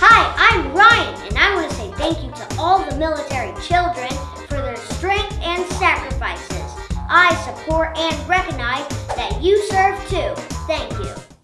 Hi, I'm Ryan, and I want to say thank you to all the military children for their strength and sacrifices. I support and recognize.